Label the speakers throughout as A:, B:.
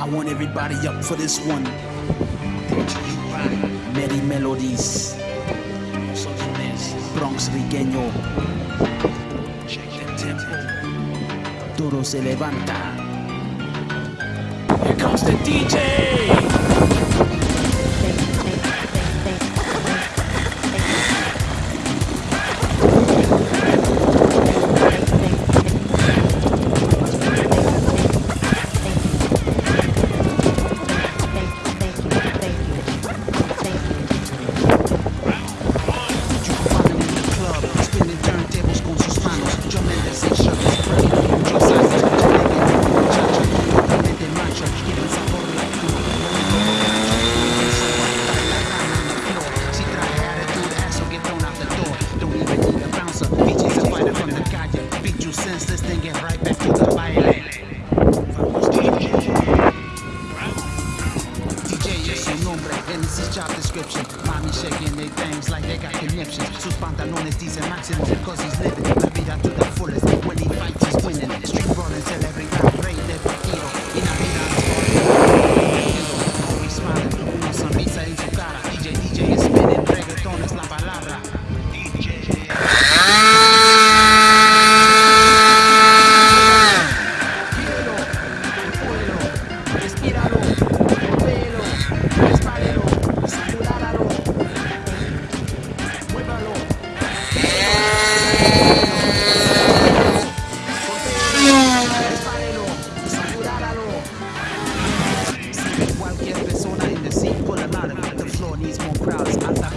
A: I want everybody up for this one. Merry melodies. Bronx Rigueño. Check the tempo. Todo se levanta. Here comes the DJ. Nombre en his job description. Mommy shaking their things like they got conniptions. Sus pantalones dicen máximo cause he's living la vida to the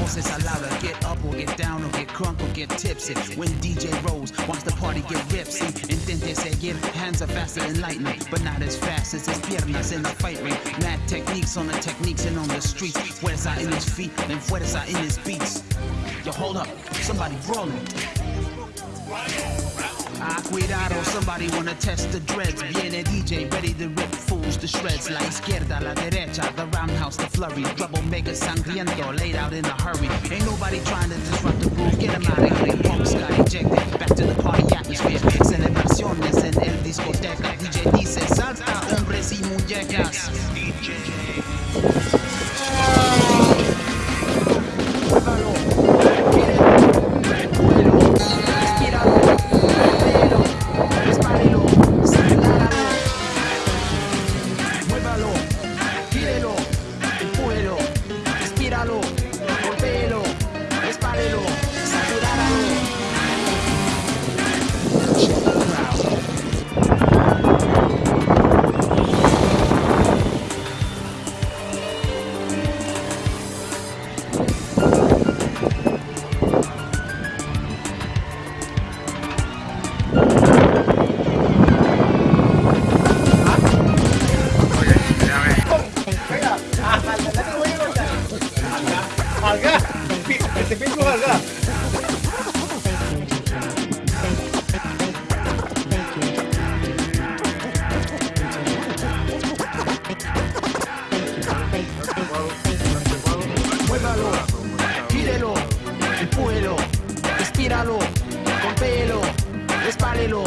A: Alta voces are louder. Get up or get down or get crunk or get tipsy. When DJ rolls, watch the party get ripsy. Intente seguir, hands are faster than lightning, but not as fast as his piernas in the fight ring. Mad techniques on the techniques and on the streets. Fuerza in his feet and fuerza in his beats. Yo, hold up, somebody brawling. Cuidado, somebody wanna test the dreads. Viene DJ, ready to rip fools to shreds. La izquierda, la derecha, the roundhouse, the flurry. Troublemaker sangriento, laid out in a hurry. Ain't nobody trying to disrupt the groove. Get him out of here. Punks got ejected. Back to the party atmosphere. Celebraciones en el discoteca. DJ dice, salta, hombres y muñecas.
B: Harga.
A: Muévelo,